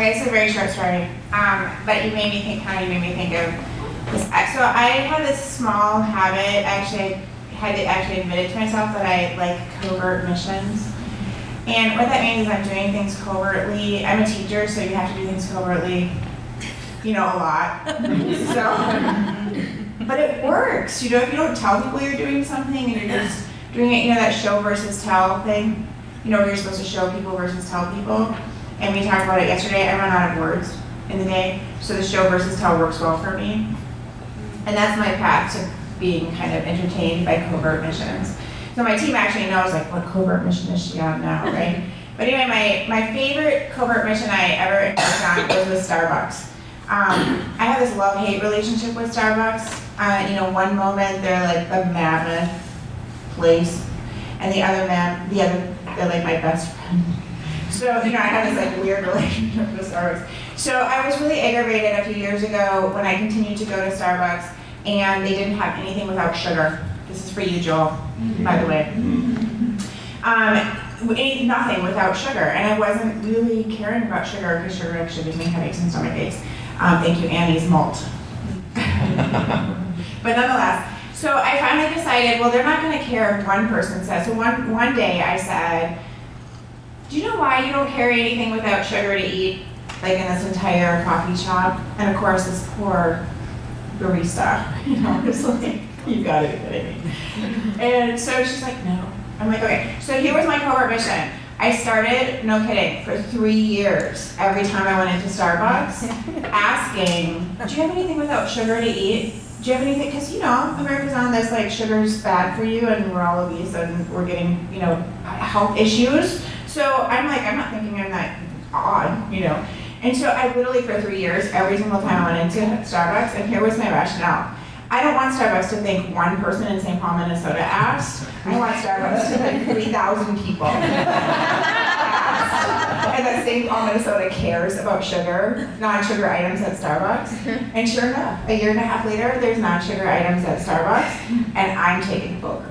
Okay, it's a very short story, um, but you made me think, kind of, you made me think of this. So I have this small habit, actually, I had to actually admit it to myself that I like covert missions. And what that means is I'm doing things covertly. I'm a teacher, so you have to do things covertly, you know, a lot. So, but it works. You know, if you don't tell people you're doing something and you're just doing it, you know, that show versus tell thing. You know, where you're supposed to show people versus tell people. And we talked about it yesterday. I run out of words in the day, so the show versus tell works well for me. And that's my path to being kind of entertained by covert missions. So my team actually knows like what covert mission is she on now, right? But anyway, my, my favorite covert mission I ever embarked on was with Starbucks. Um, I have this love-hate relationship with Starbucks. Uh, you know, one moment they're like the mammoth place, and the other man, the other, they're like my best friend. So, you know, I have this like weird relationship with Starbucks. So I was really aggravated a few years ago when I continued to go to Starbucks and they didn't have anything without sugar. This is for you, Joel, by the way. Um, ate nothing without sugar, and I wasn't really caring about sugar because sugar actually gives me headaches and stomach aches. Um, thank you, Annie's malt. but nonetheless, so I finally decided, well, they're not going to care if one person says. So one one day I said, "Do you know why you don't carry anything without sugar to eat, like in this entire coffee shop?" And of course, this poor barista, you know, was like, "You got to be kidding me." And so she's like, "No." I'm like, "Okay." So here was my covert mission. I started, no kidding, for three years. Every time I went into Starbucks, asking, "Do you have anything without sugar to eat?" do you have anything, because you know, America's on this like sugar's bad for you and we're all obese and we're getting, you know, health issues. So I'm like, I'm not thinking I'm that odd, you know. And so I literally for three years, every single time I went into Starbucks, and here was my rationale. I don't want Starbucks to think one person in St. Paul, Minnesota asked. I want Starbucks to think 3,000 people asked. And that St. Paul, Minnesota cares about sugar, non-sugar items at Starbucks. Mm-hmm. And sure enough, a year and a half later, there's non-sugar items at Starbucks, and I'm taking both.